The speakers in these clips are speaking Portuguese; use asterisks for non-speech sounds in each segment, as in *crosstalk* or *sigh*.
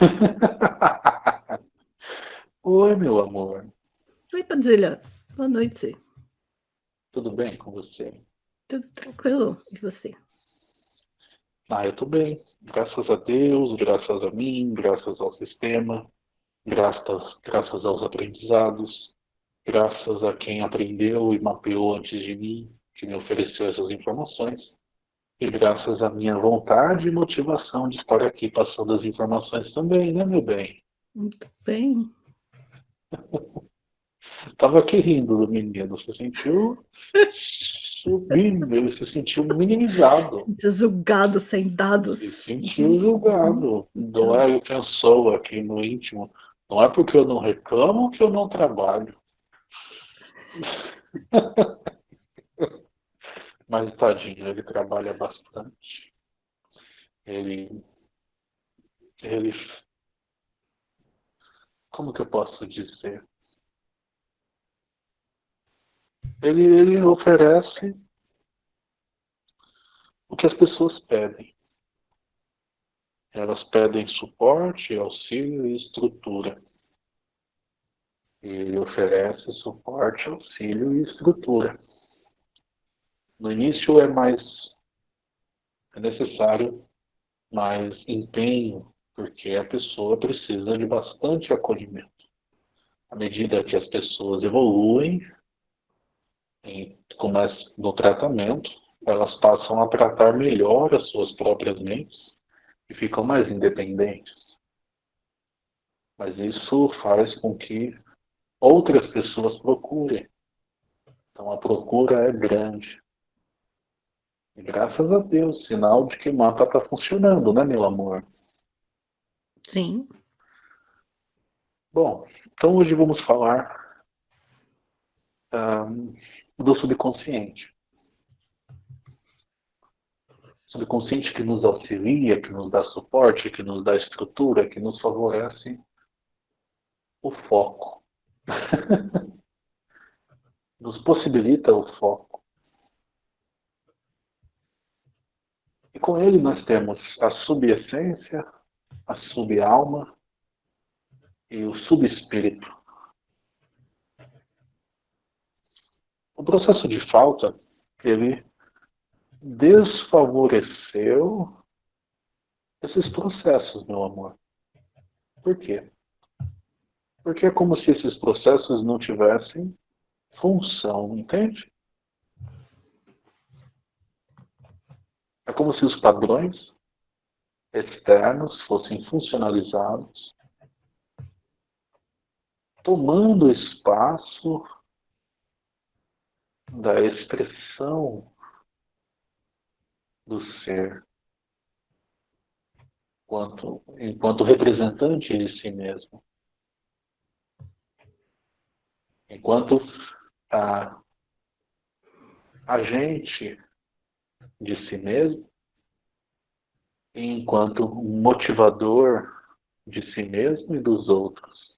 *laughs* Oi, meu amor. Oi, Padilha. Boa noite. Tudo bem com você? Tudo tranquilo. E você? Ah, eu tô bem. Graças a Deus, graças a mim, graças ao sistema, graças, graças aos aprendizados, graças a quem aprendeu e mapeou antes de mim, que me ofereceu essas informações, e graças à minha vontade e motivação de estar aqui passando as informações também, né, meu bem? Muito bem. *laughs* Tava aqui rindo do menino, você sentiu subindo, ele se sentiu minimizado. Se sentiu julgado, sem dados. Se sentiu julgado. Não é, eu pensou aqui no íntimo, não é porque eu não reclamo que eu não trabalho. *laughs* Mas tadinho, ele trabalha bastante. Ele. Ele. Como que eu posso dizer? Ele, ele oferece o que as pessoas pedem. Elas pedem suporte, auxílio e estrutura. Ele oferece suporte, auxílio e estrutura. No início é mais é necessário mais empenho, porque a pessoa precisa de bastante acolhimento. À medida que as pessoas evoluem em, no tratamento, elas passam a tratar melhor as suas próprias mentes e ficam mais independentes. Mas isso faz com que outras pessoas procurem. Então a procura é grande. Graças a Deus, sinal de que o mapa está funcionando, né, meu amor? Sim. Bom, então hoje vamos falar um, do subconsciente. Subconsciente que nos auxilia, que nos dá suporte, que nos dá estrutura, que nos favorece o foco. *laughs* nos possibilita o foco. E com ele nós temos a subessência, a subalma e o subespírito. O processo de falta, ele desfavoreceu esses processos, meu amor. Por quê? Porque é como se esses processos não tivessem função, entende? É como se os padrões externos fossem funcionalizados, tomando espaço da expressão do ser enquanto, enquanto representante de si mesmo. Enquanto a, a gente de si mesmo, enquanto motivador de si mesmo e dos outros.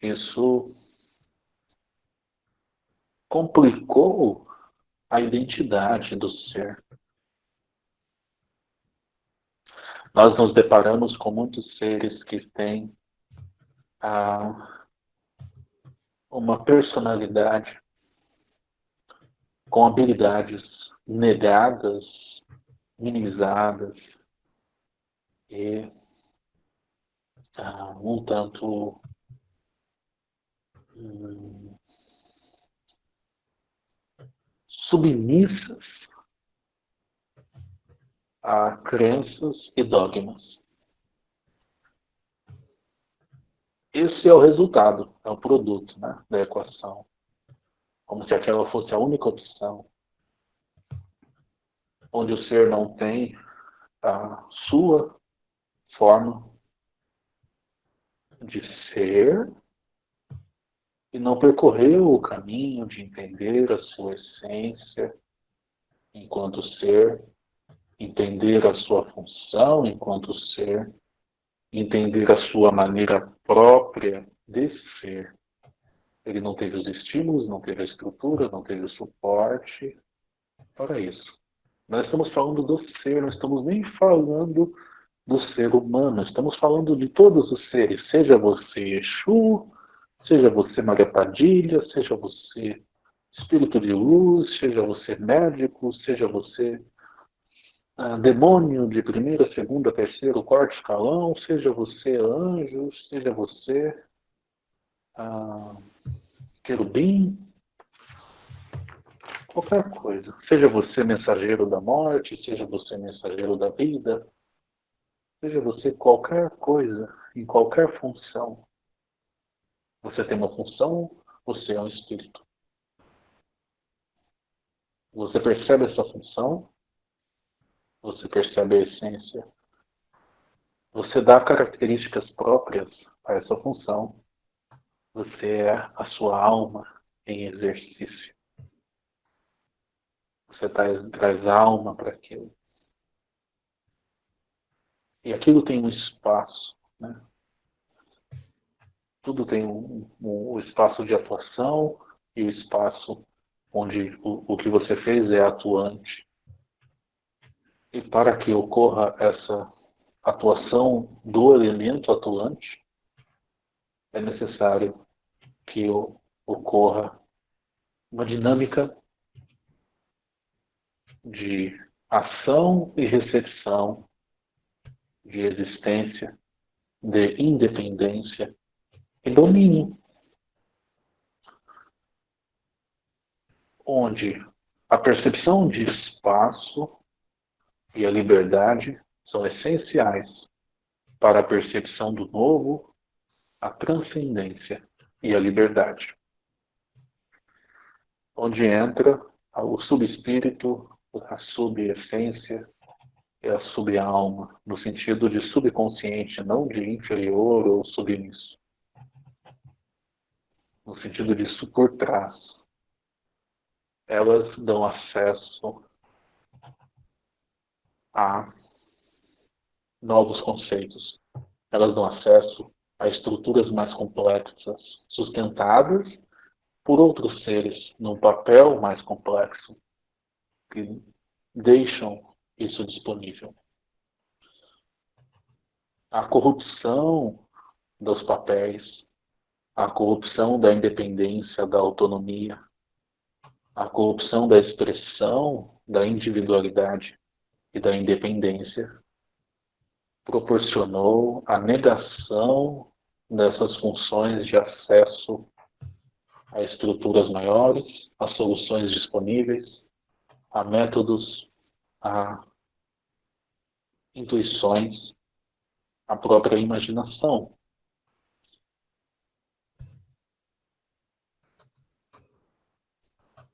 Isso complicou a identidade do ser. Nós nos deparamos com muitos seres que têm ah, uma personalidade com habilidades negadas, minimizadas e ah, um tanto hum, submissas a crenças e dogmas. Esse é o resultado, é o produto né, da equação como se aquela fosse a única opção, onde o ser não tem a sua forma de ser e não percorreu o caminho de entender a sua essência enquanto ser, entender a sua função enquanto ser, entender a sua maneira própria de ser. Ele não teve os estímulos, não teve a estrutura, não teve o suporte. Para isso. Nós estamos falando do ser, não estamos nem falando do ser humano, estamos falando de todos os seres, seja você Exu, seja você Maria Padilha, seja você espírito de luz, seja você médico, seja você ah, demônio de primeira, segunda, terceiro, quarto escalão, seja você anjo, seja você ah, querubim, qualquer coisa. Seja você mensageiro da morte, seja você mensageiro da vida, seja você qualquer coisa, em qualquer função. Você tem uma função, você é um espírito. Você percebe essa função, você percebe a essência, você dá características próprias a essa função, você é a sua alma em exercício. Você traz, traz alma para aquilo. E aquilo tem um espaço. Né? Tudo tem um, um, um espaço de atuação e o espaço onde o, o que você fez é atuante. E para que ocorra essa atuação do elemento atuante, é necessário que ocorra uma dinâmica de ação e recepção, de existência, de independência e domínio. Onde a percepção de espaço e a liberdade são essenciais para a percepção do novo, a transcendência e a liberdade. Onde entra o subespírito a subessência é a subalma, no sentido de subconsciente, não de inferior ou submisso. No sentido disso por trás. Elas dão acesso a novos conceitos. Elas dão acesso a estruturas mais complexas, sustentadas por outros seres, num papel mais complexo, que deixam isso disponível. A corrupção dos papéis, a corrupção da independência, da autonomia, a corrupção da expressão da individualidade e da independência proporcionou a negação dessas funções de acesso a estruturas maiores, a soluções disponíveis, a métodos, a intuições, a própria imaginação.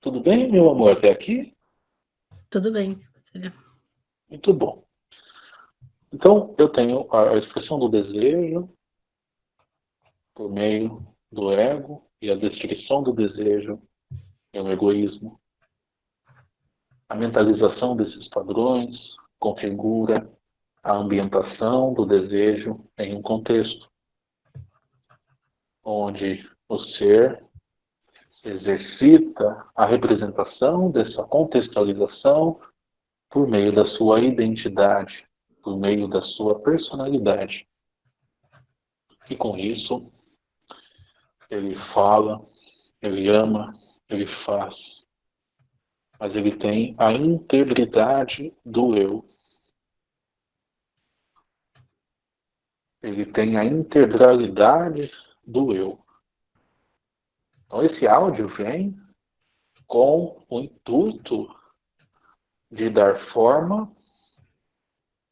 Tudo bem, meu amor, até aqui? Tudo bem. Muito bom. Então, eu tenho a expressão do desejo por meio do ego e a descrição do desejo é o egoísmo. A mentalização desses padrões configura a ambientação do desejo em um contexto, onde o ser exercita a representação dessa contextualização por meio da sua identidade, por meio da sua personalidade. E com isso, ele fala, ele ama, ele faz, mas ele tem a integridade do eu. Ele tem a integralidade do eu. Então esse áudio vem com o intuito de dar forma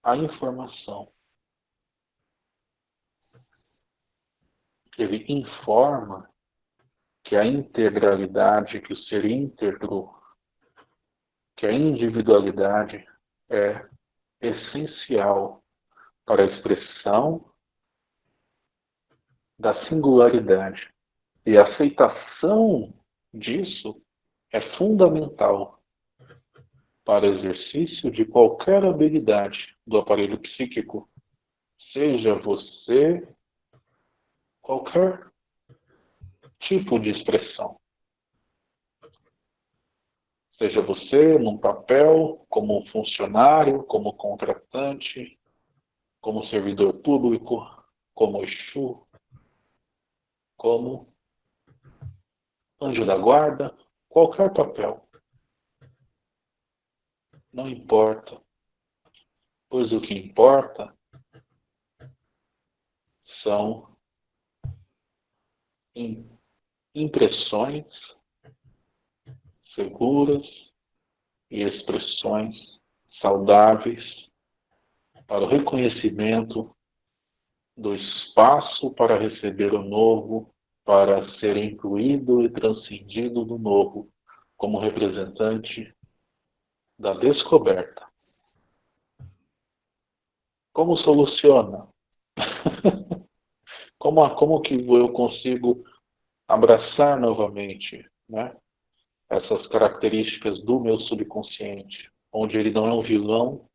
à informação. Ele informa que a integralidade que o ser íntegro que a individualidade é essencial para a expressão da singularidade. E a aceitação disso é fundamental para exercício de qualquer habilidade do aparelho psíquico, seja você qualquer tipo de expressão. Seja você num papel, como funcionário, como contratante, como servidor público, como Exu, como anjo da guarda, qualquer papel. Não importa, pois o que importa são impressões seguras e expressões saudáveis para o reconhecimento do espaço para receber o novo, para ser incluído e transcendido do novo, como representante da descoberta. Como soluciona? *laughs* como, como que eu consigo abraçar novamente né, essas características do meu subconsciente, onde ele não é um vilão,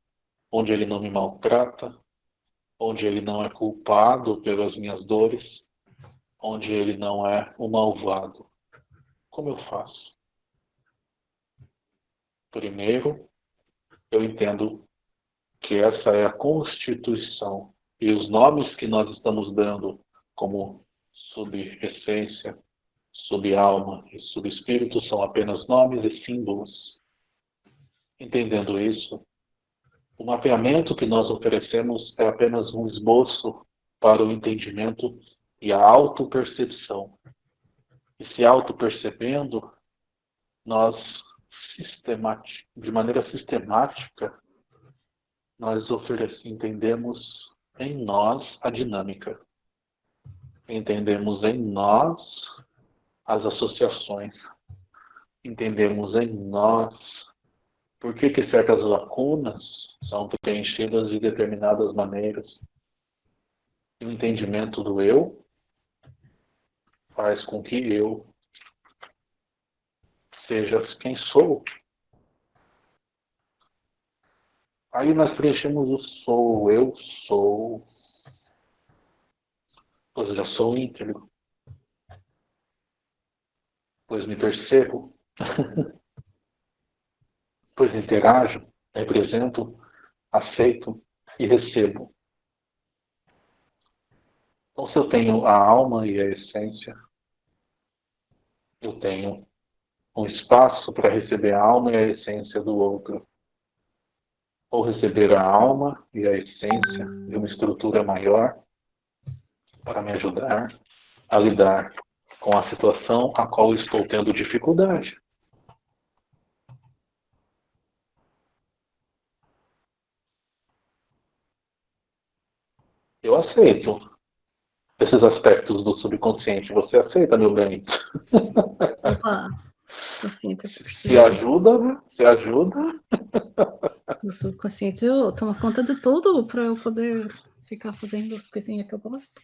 onde ele não me maltrata, onde ele não é culpado pelas minhas dores, onde ele não é o malvado. Como eu faço? Primeiro, eu entendo que essa é a constituição e os nomes que nós estamos dando como subessência, subalma e subespírito são apenas nomes e símbolos. Entendendo isso, o mapeamento que nós oferecemos é apenas um esboço para o entendimento e a autopercepção. E se autopercebendo, nós de maneira sistemática, nós entendemos em nós a dinâmica. Entendemos em nós as associações. Entendemos em nós por que, que certas lacunas são preenchidas de determinadas maneiras. E o entendimento do eu faz com que eu seja quem sou. Aí nós preenchemos o sou, eu sou. Pois já sou íntegro. Pois me percebo. *laughs* pois interajo, represento, aceito e recebo. Então, se eu tenho a alma e a essência, eu tenho um espaço para receber a alma e a essência do outro. Ou receber a alma e a essência de uma estrutura maior para me ajudar a lidar com a situação a qual estou tendo dificuldade. Eu aceito esses aspectos do subconsciente. Você aceita, meu bem? Opa, percebo. Se ajuda, né? Se ajuda. *laughs* O subconsciente eu tomo conta de tudo para eu poder ficar fazendo as coisinhas que eu gosto.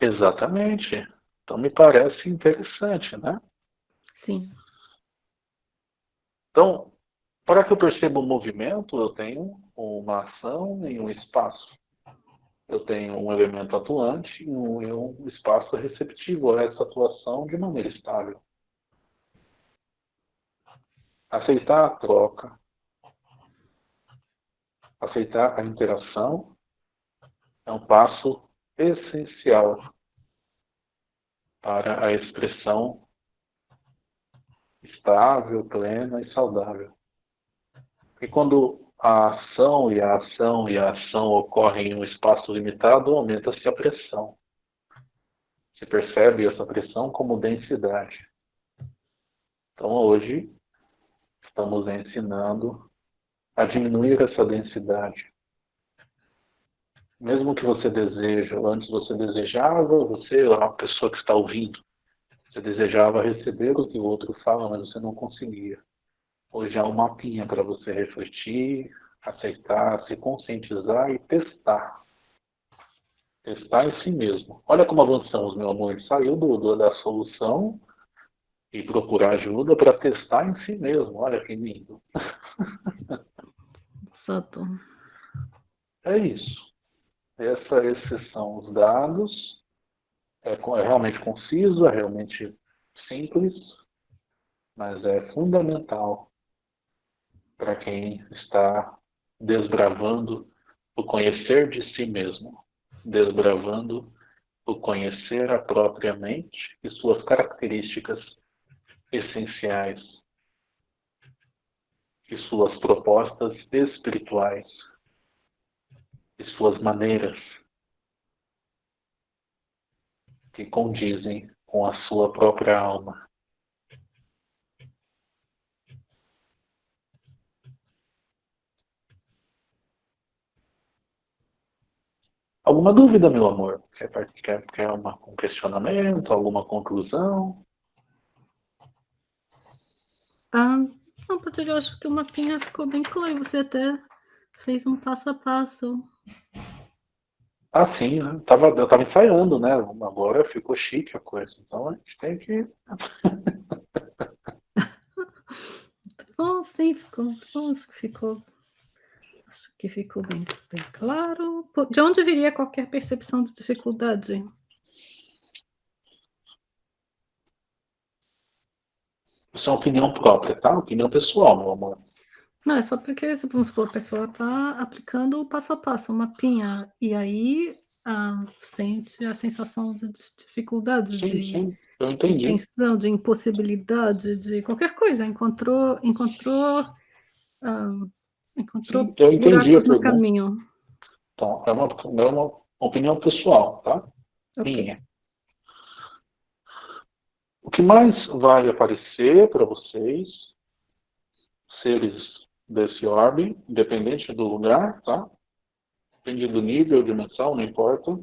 Exatamente. Então me parece interessante, né? Sim. Então, para que eu perceba o movimento, eu tenho uma ação e um espaço eu tenho um elemento atuante e um espaço receptivo a essa atuação de maneira estável. Aceitar a troca, aceitar a interação é um passo essencial para a expressão estável, plena e saudável. E quando a ação e a ação e a ação ocorrem em um espaço limitado, aumenta-se a pressão. Se percebe essa pressão como densidade. Então hoje estamos ensinando a diminuir essa densidade. Mesmo que você deseja, antes você desejava, você é uma pessoa que está ouvindo, você desejava receber o que o outro fala, mas você não conseguia. Hoje há um mapinha para você refletir, aceitar, se conscientizar e testar. Testar em si mesmo. Olha como avançamos, meu amor. Saiu do, do da solução e procurar ajuda para testar em si mesmo. Olha que lindo. Exato. É isso. Essa, esses são os dados. É, é realmente conciso, é realmente simples mas é fundamental para quem está desbravando o conhecer de si mesmo, desbravando o conhecer a própria mente e suas características essenciais e suas propostas espirituais e suas maneiras que condizem com a sua própria alma. Alguma dúvida, meu amor? Quer, quer, quer uma, um questionamento, alguma conclusão? Ah, não, Pater, eu acho que o mapinha ficou bem claro. Você até fez um passo a passo. Ah, sim, né? Tava, eu estava ensaiando, né? Agora ficou chique a coisa. Então a gente tem que. *laughs* bom, sim, ficou. Bom, acho que ficou. Acho que ficou bem, bem claro. De onde viria qualquer percepção de dificuldade? Isso é uma opinião própria, tá? Opinião pessoal, meu amor. Não, é só porque, vamos supor, a pessoa está aplicando o passo a passo, o mapinha, e aí ah, sente a sensação de dificuldade, sim, de, sim, de tensão, de impossibilidade, de qualquer coisa. Encontrou, encontrou, ah, encontrou Sim, eu entendi buracos no pergunta. caminho. Então, é uma, é uma opinião pessoal, tá? Ok. Minha. O que mais vai aparecer para vocês, seres desse orbe, independente do lugar, tá? Depende do nível, dimensão, não importa.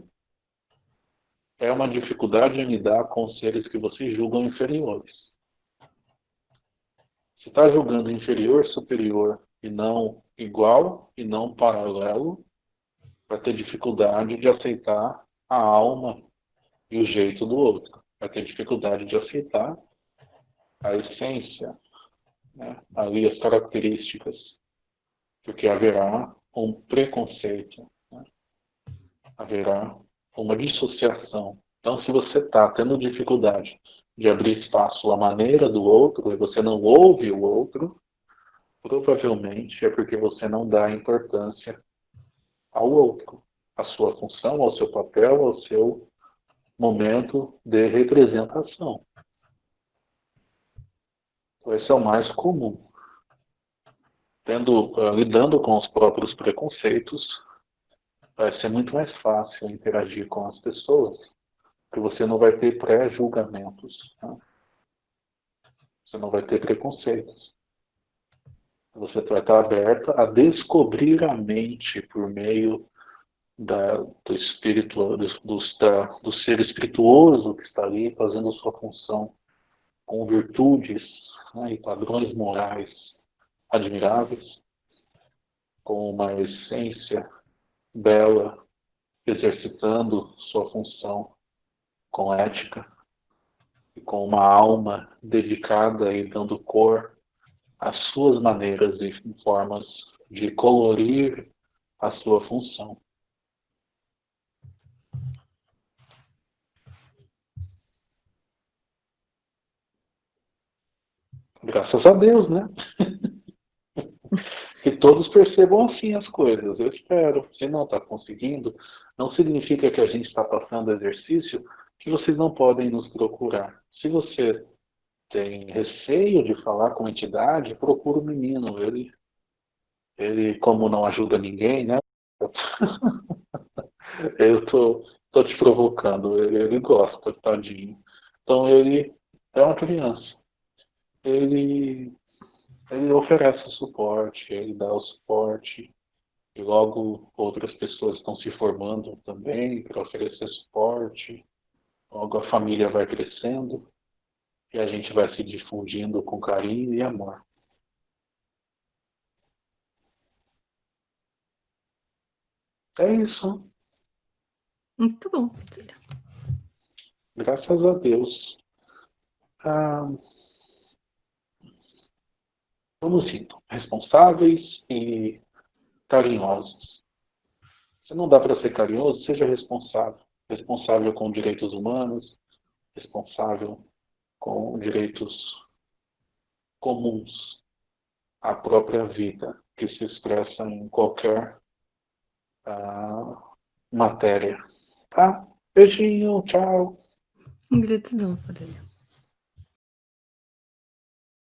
É uma dificuldade em lidar com seres que vocês julgam inferiores. Se está julgando inferior, superior e não igual e não paralelo, vai ter dificuldade de aceitar a alma e o jeito do outro. Vai ter dificuldade de aceitar a essência, né? ali as características, porque haverá um preconceito, né? haverá uma dissociação. Então, se você está tendo dificuldade de abrir espaço à maneira do outro e você não ouve o outro, provavelmente é porque você não dá importância ao outro, à sua função, ao seu papel, ao seu momento de representação. Então, esse é o mais comum. Tendo, uh, lidando com os próprios preconceitos, vai ser muito mais fácil interagir com as pessoas, porque você não vai ter pré-julgamentos. Né? Você não vai ter preconceitos. Você vai estar aberta a descobrir a mente por meio da, do espírito, do, da, do ser espirituoso que está ali fazendo sua função com virtudes né, e padrões morais admiráveis, com uma essência bela, exercitando sua função com ética e com uma alma dedicada e dando cor às suas maneiras e formas de colorir a sua função. Graças a Deus, né? *laughs* que todos percebam assim as coisas, eu espero. Se não está conseguindo, não significa que a gente está passando exercício que vocês não podem nos procurar. Se você tem receio de falar com a entidade, procura o menino. Ele, ele como não ajuda ninguém, né? *laughs* eu tô, tô te provocando. Ele, ele gosta, tadinho. Então ele é uma criança. Ele ele oferece o suporte, ele dá o suporte, e logo outras pessoas estão se formando também para oferecer suporte, logo a família vai crescendo e a gente vai se difundindo com carinho e amor. É isso. Muito bom, Graças a Deus. Ah, Vamos indo, responsáveis e carinhosos. Se não dá para ser carinhoso, seja responsável. Responsável com direitos humanos, responsável com direitos comuns à própria vida, que se expressa em qualquer uh, matéria. Tá? Beijinho, tchau. Gratidão, Padre.